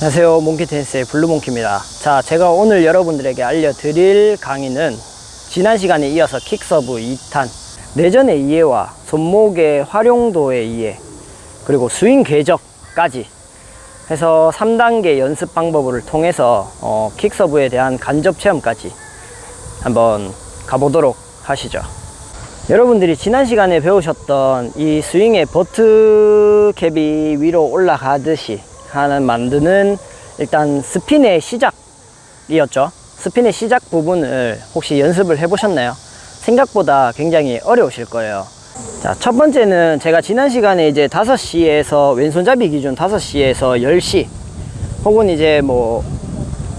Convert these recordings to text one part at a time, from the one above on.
안녕하세요. 몽키테니스의 블루몽키입니다. 자 제가 오늘 여러분들에게 알려드릴 강의는 지난 시간에 이어서 킥서브 2탄 내전의 이해와 손목의 활용도의 이해 그리고 스윙 궤적까지 해서 3단계 연습 방법을 통해서 어, 킥서브에 대한 간접 체험까지 한번 가보도록 하시죠. 여러분들이 지난 시간에 배우셨던 이 스윙의 butt cap이 위로 올라가듯이 하는 만드는 일단 스핀의 시작이었죠. 스핀의 시작 부분을 혹시 연습을 해 보셨나요? 생각보다 굉장히 어려우실 거예요. 자, 첫 번째는 제가 지난 시간에 이제 5시에서 왼손잡이 기준 5시에서 10시 혹은 이제 뭐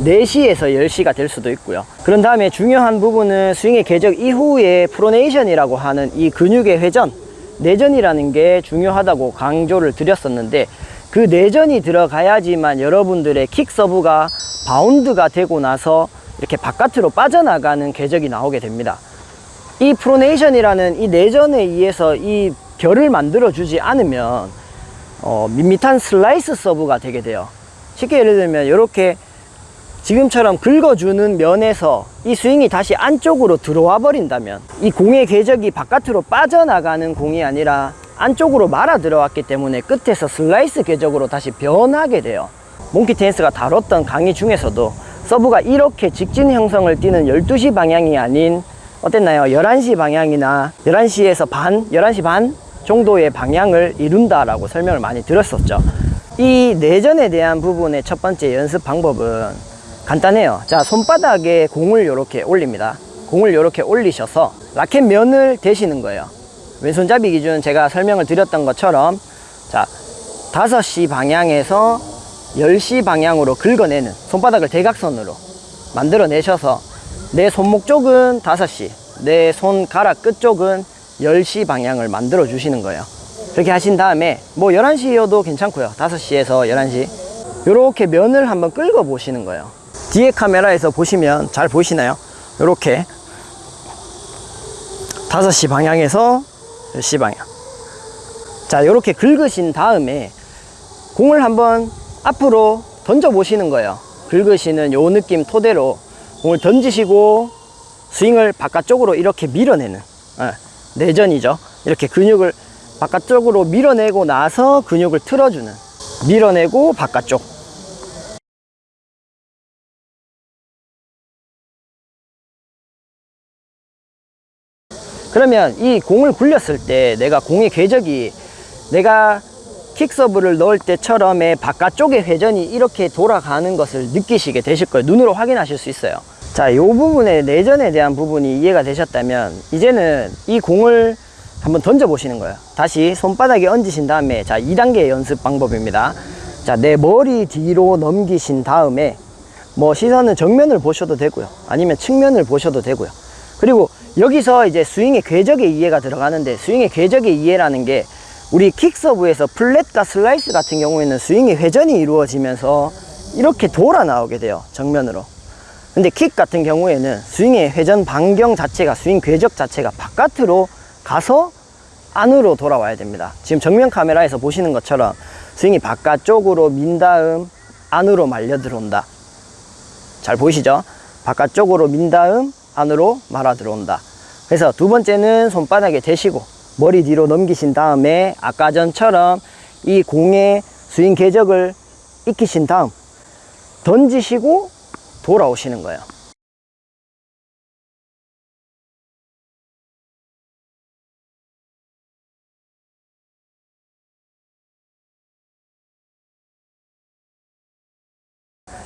4시에서 10시가 될 수도 있고요. 그런 다음에 중요한 부분은 스윙의 궤적 이후에 pronation이라고 하는 이 근육의 회전 내전이라는 게 중요하다고 강조를 드렸었는데 그 내전이 들어가야지만 여러분들의 킥 서브가 바운드가 되고 나서 이렇게 바깥으로 빠져나가는 궤적이 나오게 됩니다. 이 pronation이라는 이 내전에 의해서 이 면을 만들어 주지 않으면 어, 밋밋한 슬라이스 서브가 되게 돼요. 쉽게 예를 들면 이렇게 지금처럼 긁어주는 면에서 이 스윙이 다시 안쪽으로 들어와 버린다면 이 공의 궤적이 바깥으로 빠져나가는 공이 아니라 안쪽으로 말아 들어왔기 때문에 끝에서 슬라이스 궤적으로 다시 변하게 돼요. 몽키 테니스가 다뤘던 강의 중에서도 서브가 이렇게 직진 형성을 띠는 12시 방향이 아닌 어땠나요? 11시 방향이나 11시에서 반, 11시 반 정도의 방향을 이룬다 라고 설명을 많이 들었었죠. 이 내전에 대한 부분의 첫 번째 연습 방법은 간단해요. 자 손바닥에 공을 이렇게 올립니다. 공을 이렇게 올리셔서 라켓 면을 대시는 거예요 왼손잡이 기준 제가 설명을 드렸던 것처럼 자 5시 방향에서 10시 방향으로 긁어내는 손바닥을 대각선으로 만들어 내셔서 내 손목 쪽은 5시 내 손가락 끝 쪽은 10시 방향을 만들어 주시는 거예요. 그렇게 하신 다음에 뭐 11시여도 괜찮고요. 5시에서 11시. 이렇게 면을 한번 긁어 보시는 거예요. 뒤에 카메라에서 보시면 잘 보이시나요? 이렇게 5시 방향에서 10시 방향 자 이렇게 긁으신 다음에 공을 한번 앞으로 던져 보시는 거예요. 긁으시는 요 느낌 토대로 공을 던지시고 스윙을 바깥쪽으로 이렇게 밀어내는 예, 내전이죠. 이렇게 근육을 바깥쪽으로 밀어내고 나서 근육을 틀어주는 밀어내고 바깥쪽 그러면 이 공을 굴렸을 때 내가 공의 궤적이 내가 킥서브를 넣을 때처럼의 바깥쪽의 회전이 이렇게 돌아가는 것을 느끼시게 되실 거예요. 눈으로 확인하실 수 있어요. 자이 부분의 내전에 대한 부분이 이해가 되셨다면 이제는 이 공을 한번 던져 보시는 거예요. 다시 손바닥에 얹으신 다음에 자 2단계 연습 방법입니다. 자 내 머리 뒤로 넘기신 다음에 뭐 시선은 정면을 보셔도 되고요. 아니면 측면을 보셔도 되고요. 그리고 여기서 이제 스윙의 궤적의 이해가 들어가는데 스윙의 궤적의 이해라는 게 우리 킥서브에서 플랫과 슬라이스 같은 경우에는 스윙의 회전이 이루어지면서 이렇게 돌아 나오게 돼요 정면으로. 근데 킥 같은 경우에는 스윙의 회전 반경 자체가 스윙 궤적 자체가 바깥으로 가서 안으로 돌아와야 됩니다. 지금 정면 카메라에서 보시는 것처럼 스윙이 바깥쪽으로 민 다음 안으로 말려 들어온다. 잘 보이시죠? 바깥쪽으로 민 다음 안으로 말아 들어온다 그래서 두 번째는 손바닥에 대시고 머리 뒤로 넘기신 다음에 아까 전처럼 이 공의 스윙 궤적을 익히신 다음 던지시고 돌아오시는 거예요.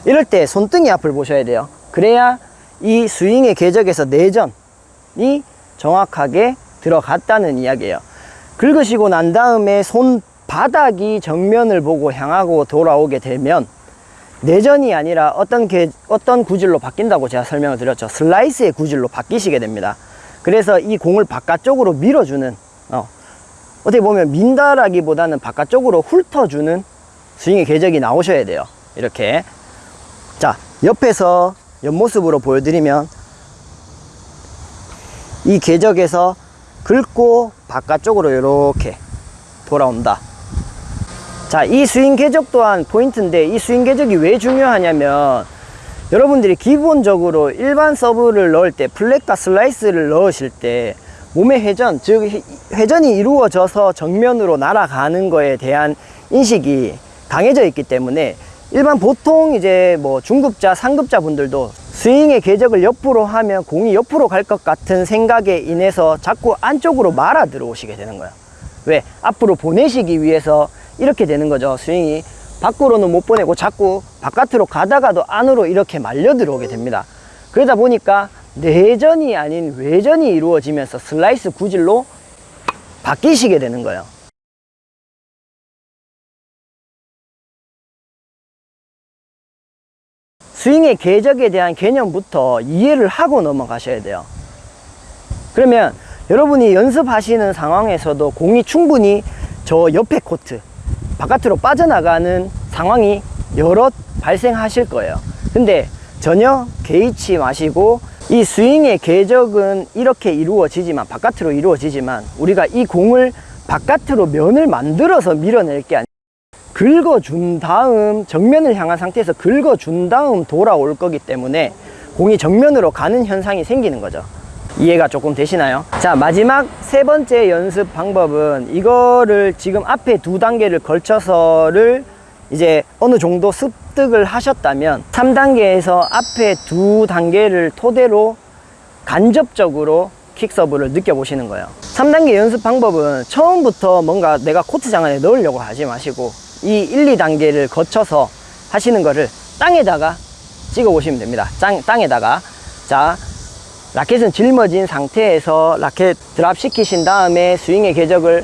이럴 때 손등이 앞을 보셔야 돼요. 그래야 이 스윙의 궤적에서 내전이 정확하게 들어갔다는 이야기예요. 긁으시고 난 다음에 손바닥이 정면을 보고 향하고 돌아오게 되면 내전이 아니라 어떤 개, 어떤 구질로 바뀐다고 제가 설명을 드렸죠. 슬라이스의 구질로 바뀌시게 됩니다. 그래서 이 공을 바깥쪽으로 밀어주는 어, 어떻게 보면 민다라기보다는 바깥쪽으로 훑어주는 스윙의 궤적이 나오셔야 돼요. 이렇게. 자 옆에서 옆모습으로 보여드리면 이 궤적에서 긁고 바깥쪽으로 이렇게 돌아온다. 자, 이 스윙 궤적 또한 포인트인데 이 스윙 궤적이 왜 중요하냐면 여러분들이 기본적으로 일반 서브를 넣을 때 플랫과 슬라이스를 넣으실 때 몸의 회전, 즉 회전이 이루어져서 정면으로 날아가는 거에 대한 인식이 강해져 있기 때문에 일반 보통 이제 뭐 중급자, 상급자 분들도 스윙의 궤적을 옆으로 하면 공이 옆으로 갈 것 같은 생각에 인해서 자꾸 안쪽으로 말아 들어오시게 되는 거예요. 왜? 앞으로 보내시기 위해서 이렇게 되는 거죠. 스윙이 밖으로는 못 보내고 자꾸 바깥으로 가다가도 안으로 이렇게 말려 들어오게 됩니다. 그러다 보니까 내전이 아닌 외전이 이루어지면서 슬라이스 구질로 바뀌시게 되는 거예요. 스윙의 궤적에 대한 개념부터 이해를 하고 넘어가셔야 돼요. 그러면 여러분이 연습하시는 상황에서도 공이 충분히 저 옆에 코트, 바깥으로 빠져나가는 상황이 여러 발생하실 거예요. 근데 전혀 개의치 마시고 이 스윙의 궤적은 이렇게 이루어지지만 바깥으로 이루어지지만 우리가 이 공을 바깥으로 면을 만들어서 밀어낼 게 아니라 긁어준 다음 정면을 향한 상태에서 긁어준 다음 돌아올 거기 때문에 공이 정면으로 가는 현상이 생기는 거죠 이해가 조금 되시나요? 자 마지막 세 번째 연습 방법은 이거를 지금 앞에 두 단계를 걸쳐서를 이제 어느 정도 습득을 하셨다면 3단계에서 앞에 두 단계를 토대로 간접적으로 킥서브를 느껴보시는 거예요 3단계 연습 방법은 처음부터 뭔가 내가 코트장 안에 넣으려고 하지 마시고 이 1, 2단계를 거쳐서 하시는 거를 땅에다가 찍어 보시면 됩니다. 땅, 땅에다가. 자 라켓은 짊어진 상태에서 라켓 드랍 시키신 다음에 스윙의 궤적을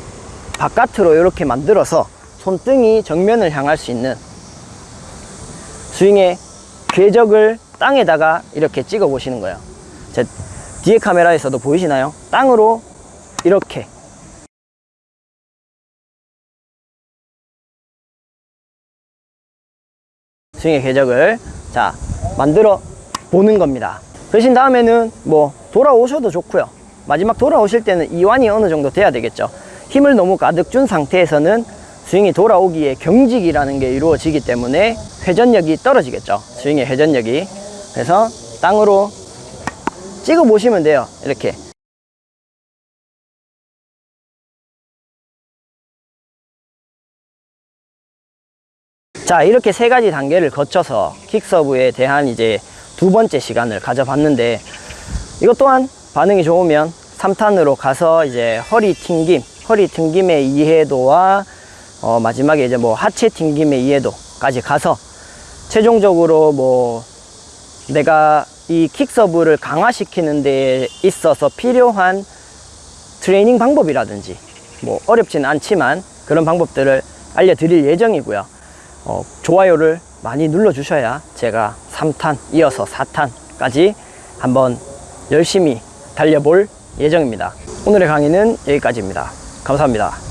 바깥으로 이렇게 만들어서 손등이 정면을 향할 수 있는 스윙의 궤적을 땅에다가 이렇게 찍어 보시는 거예요. 제 뒤에 카메라에서도 보이시나요? 땅으로 이렇게 스윙의 궤적을 자 만들어 보는 겁니다. 그러신 다음에는 뭐 돌아오셔도 좋고요. 마지막 돌아오실 때는 이완이 어느 정도 돼야 되겠죠. 힘을 너무 가득 준 상태에서는 스윙이 돌아오기에 경직이라는 게 이루어지기 때문에 회전력이 떨어지겠죠. 스윙의 회전력이. 그래서 땅으로 찍어 보시면 돼요. 이렇게 자 이렇게 세 가지 단계를 거쳐서 킥서브에 대한 이제 두 번째 시간을 가져봤는데 이것 또한 반응이 좋으면 3탄으로 가서 이제 허리 튕김 허리 튕김의 이해도와 어 마지막에 이제 뭐 하체 튕김의 이해도까지 가서 최종적으로 뭐 내가 이 킥서브를 강화시키는 데 있어서 필요한 트레이닝 방법이라든지 뭐 어렵지는 않지만 그런 방법들을 알려드릴 예정이고요 어, 좋아요를 많이 눌러 주셔야 제가 3탄 이어서 4탄까지 한번 열심히 달려볼 예정입니다. 오늘의 강의는 여기까지입니다. 감사합니다